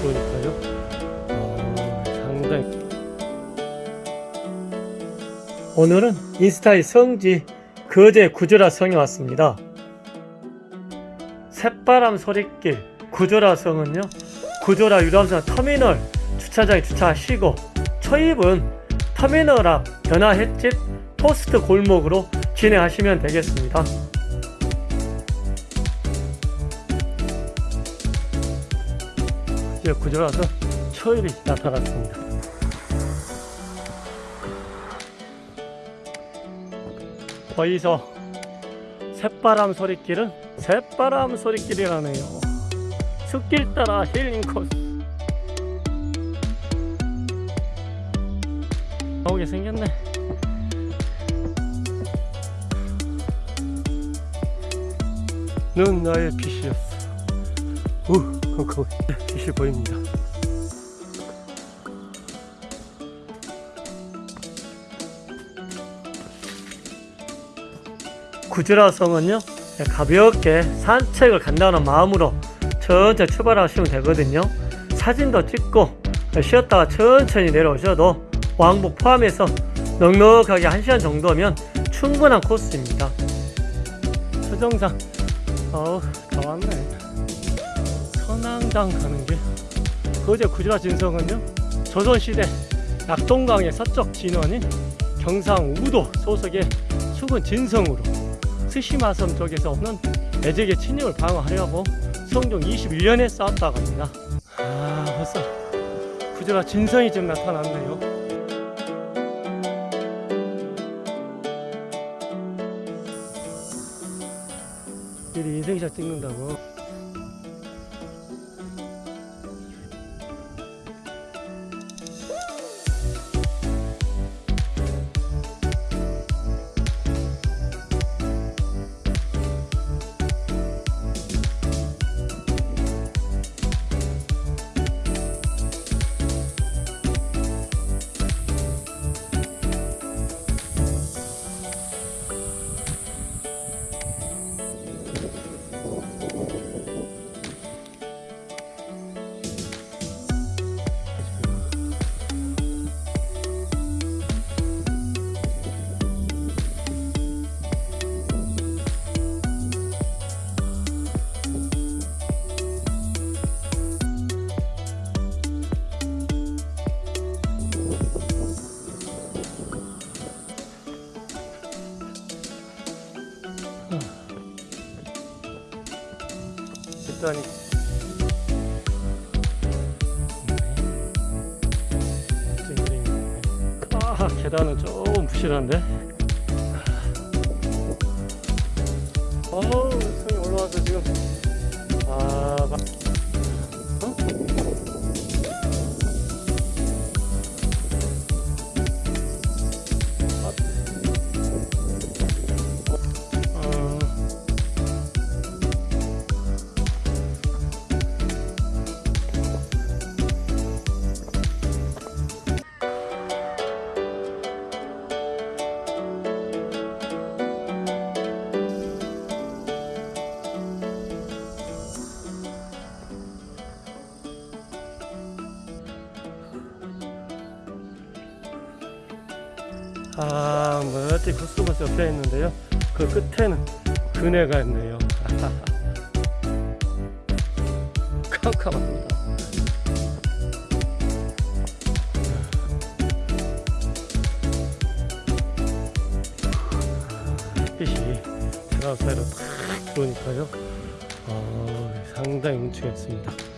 들어오니까요. 어, 상당히 오늘은 인스타의 성지 거제 구조라 성에 왔습니다. 새바람 소리길 구조라 성은요. 구조라 유람선 터미널 주차장에 주차하시고 초입은 터미널 앞 변화 횟집 토스트 골목으로 진행하시면 되겠습니다. 이제 구조라서 초입이 나타났습니다. 거기서 새바람 소리길은 새바람 소리길이라네요. 숲길 따라 힐링 코스. 나오게 생겼네. 넌 나의 빛이었어. 우, 컴컴. 빛이 보입니다. 구즈라성은요 가볍게 산책을 간다는 마음으로 천천히 출발하시면 되거든요 사진도 찍고 쉬었다가 천천히 내려오셔도 왕복 포함해서 넉넉하게 1시간 정도면 충분한 코스입니다 서정상 어우 다 왔네 선앙당 가는 길 거제 구즈라 진성은요 조선시대 낙동강의 서쪽 진원인 경상 우도 소속의 수군 진성으로 스시마섬 쪽에서 오는 애적의 침입을 방어하려고 성종 21년에 싸웠다고 합니다. 아 벌써 구조가 진성이 좀 나타났네요. 미리 인생샷 찍는다고. 일단이 아 계단은 좀 부실한데? 어우 손이 올라와서 지금. 아? 어, 아, 멋진 코스모스 옆에 있는데요. 그 끝에는 그네가 있네요. 깜깜합니다. 햇빛이 테라스 사이로 탁 들어오니까요. 어, 상당히 있습니다.